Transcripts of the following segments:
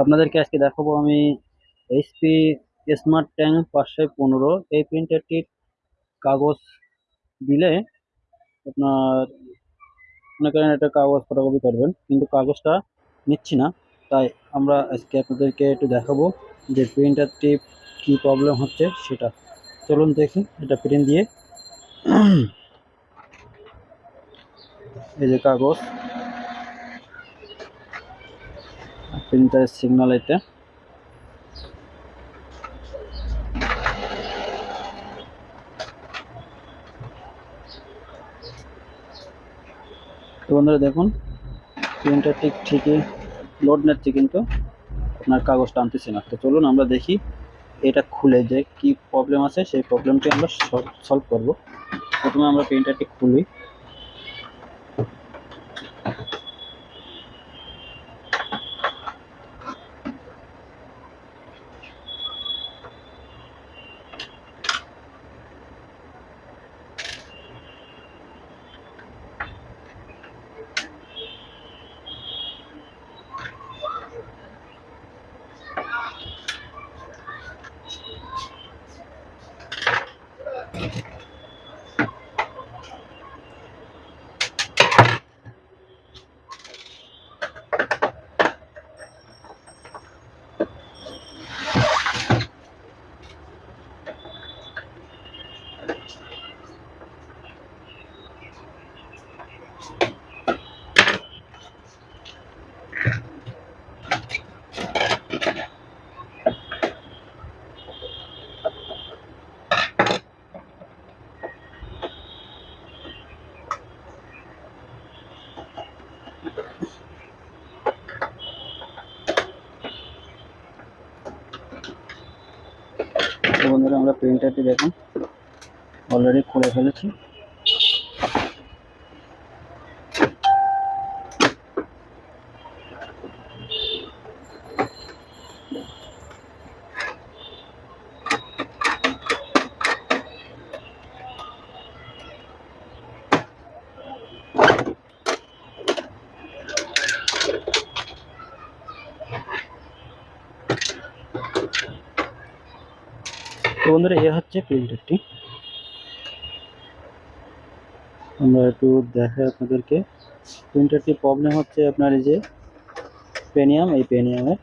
আপনাদেরকে আজকে দেখাবো আমি এইচপি স্মার্ট ট্যাঙ্ক পাঁচশো পনেরো। এই প্রিন্টারটির কাগজ দিলে আপনার মনে করেন একটা কাগজ ফটোকপি করবেন, কিন্তু কাগজটা নিচ্ছি না। তাই আমরা আজকে আপনাদেরকে একটু দেখাবো যে প্রিন্টারটি কি প্রবলেম হচ্ছে সেটা। চলুন দেখি এটা প্রিন্ট দিয়ে। এই যে কাগজ। প্রিন্টারের সিগন্যাল এটা তো বন্ধুরা দেখুন প্রিন্টার ঠিক ঠিকই লোড নিচ্ছে কিন্তু আপনার কাগজ টানতেছে না। তো চলুন আমরা দেখি এটা খুলে যে কি প্রবলেম আছে, সেই প্রবলেমটি আমরা সলভ করব। প্রথমে আমরা প্রিন্টারটি খুলি। বন্ধুরা আমরা প্রিন্টারটি দেখুন। অলরেডি খুলে ফেলেছি। তো বন্ধুরা, এ হচ্ছে প্রিন্টারটি আমরা একটু দেখাই আপনাদেরকে। প্রিন্টারটি প্রবলেম হচ্ছে আপনার এই যে পেনিয়াম এই পেনিয়ামের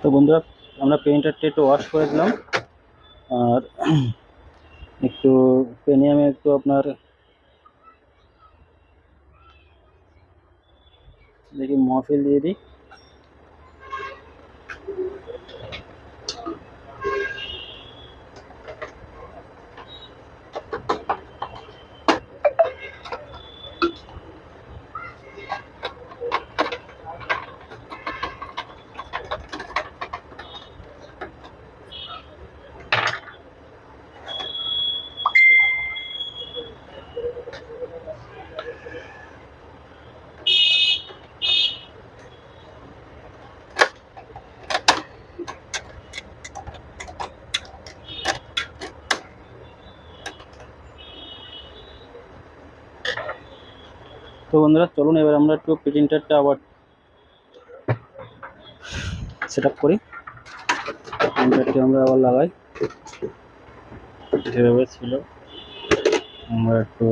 তো বন্ধুরা, আমরা প্রিন্টারটা একটু ওয়াশ করে দিলাম। আর একটু পেনিয়ামে একটু আপনার দেখি মহফিল দিয়ে দিই। তো বন্ধুরা, চলুন এবার আমরা একটু প্রিন্টারটা আবার সেট আপ করি। প্রিন্টারটি আমরা আবার লাগাই। যেভাবে ছিল, আমরা একটু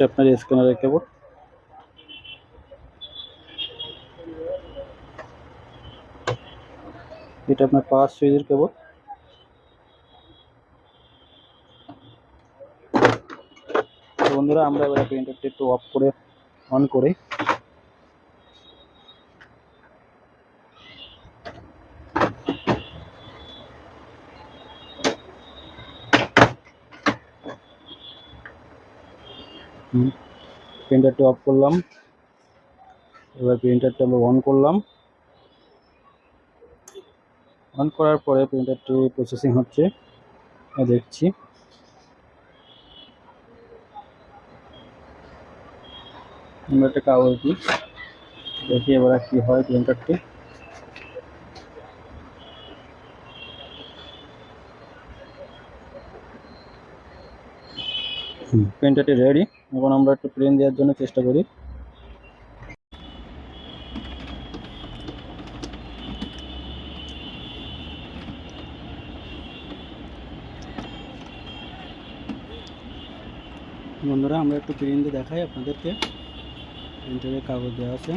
আপনার স্ক্যানারের কেবল এটা আপনার পাঁচ সুইচের কেবল। বন্ধুরা, আমরা এবার প্রিন্টারটা একটু অফ করে অন করে। প্রিন্টারটি অফ করলাম। এবার প্রিন্টারটা আমরা অন করলাম। অন করার পরে প্রিন্টারটি প্রসেসিং হচ্ছে। দেখছি। আমরা একটা কাগজ দিই। দেখি এবার কি হয় প্রিন্টারটি প্রিন্টারটি রেডি এখন আমরা একটু প্রিন্ট দেওয়ার জন্য চেষ্টা করি। বন্ধুরা আমরা একটু প্রিন্ট দেখাই আপনাদেরকে। প্রিন্টারের কাগজ দেওয়া আছে।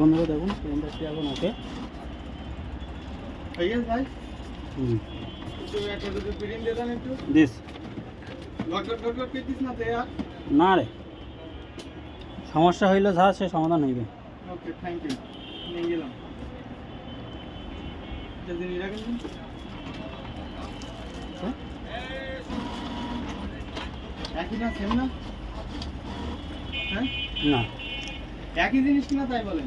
বন্ধুরা দেখুন ট্রেনটা এখন আছে? ভাই। হুম। দিস। না রে। সমস্যা হইলে যা সে সমাধান হইবে। ওকে থ্যাংক ইউ নিয়ে গেলাম। হ্যাঁ? না? হ্যাঁ? না। একই জিনিস কিনা তাই বলেন।